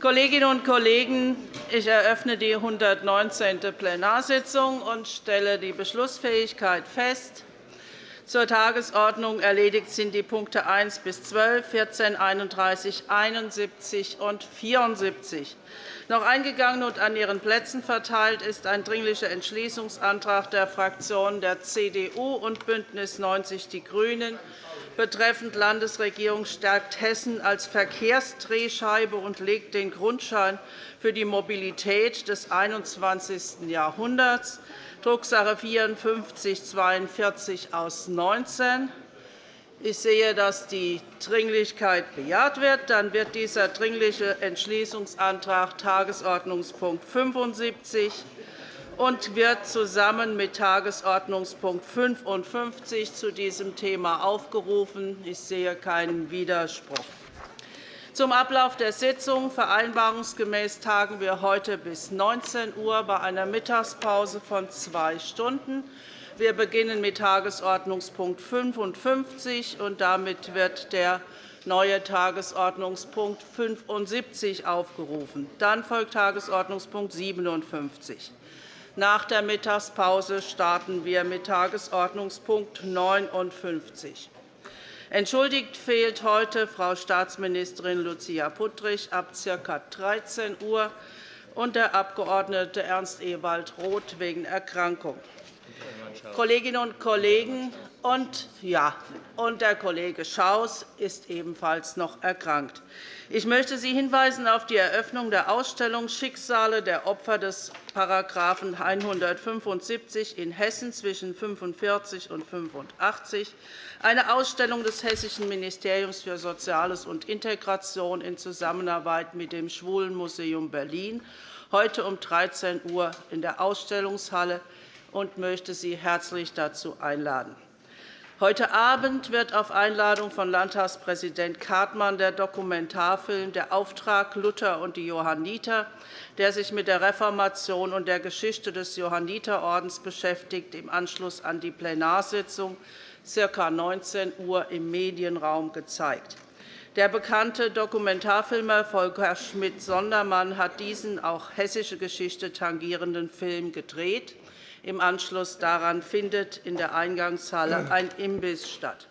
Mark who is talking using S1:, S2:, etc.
S1: Kolleginnen und Kollegen, ich eröffne die 119. Plenarsitzung und stelle die Beschlussfähigkeit fest. Zur Tagesordnung erledigt sind die Punkte 1 bis 12, 14, 31, 71 und 74. Noch eingegangen und an Ihren Plätzen verteilt ist ein Dringlicher Entschließungsantrag der Fraktionen der CDU und BÜNDNIS 90 die GRÜNEN betreffend Landesregierung stärkt Hessen als Verkehrsdrehscheibe und legt den Grundschein für die Mobilität des 21. Jahrhunderts, Drucksache 5442 aus 19. Ich sehe, dass die Dringlichkeit bejaht wird. Dann wird dieser Dringliche Entschließungsantrag Tagesordnungspunkt 75 und wird zusammen mit Tagesordnungspunkt 55 zu diesem Thema aufgerufen. Ich sehe keinen Widerspruch. Zum Ablauf der Sitzung. Vereinbarungsgemäß tagen wir heute bis 19 Uhr bei einer Mittagspause von zwei Stunden. Wir beginnen mit Tagesordnungspunkt 55, und damit wird der neue Tagesordnungspunkt 75 aufgerufen. Dann folgt Tagesordnungspunkt 57. Nach der Mittagspause starten wir mit Tagesordnungspunkt 59. Entschuldigt fehlt heute Frau Staatsministerin Lucia Puttrich ab ca. 13 Uhr und der Abg. Ernst Ewald Roth wegen Erkrankung. Kolleginnen und Kollegen, und, ja, und der Kollege Schaus ist ebenfalls noch erkrankt. Ich möchte Sie hinweisen auf die Eröffnung der Ausstellung Schicksale der Opfer des § 175 in Hessen zwischen 1945 und 1985, eine Ausstellung des Hessischen Ministeriums für Soziales und Integration in Zusammenarbeit mit dem Schwulenmuseum Berlin, heute um 13 Uhr in der Ausstellungshalle und möchte Sie herzlich dazu einladen. Heute Abend wird auf Einladung von Landtagspräsident Kartmann der Dokumentarfilm Der Auftrag Luther und die Johanniter, der sich mit der Reformation und der Geschichte des Johanniterordens beschäftigt, im Anschluss an die Plenarsitzung ca. 19 Uhr im Medienraum gezeigt. Der bekannte Dokumentarfilmer Volker Schmidt-Sondermann hat diesen auch hessische Geschichte tangierenden Film gedreht. Im Anschluss daran findet in der Eingangshalle ein Imbiss statt.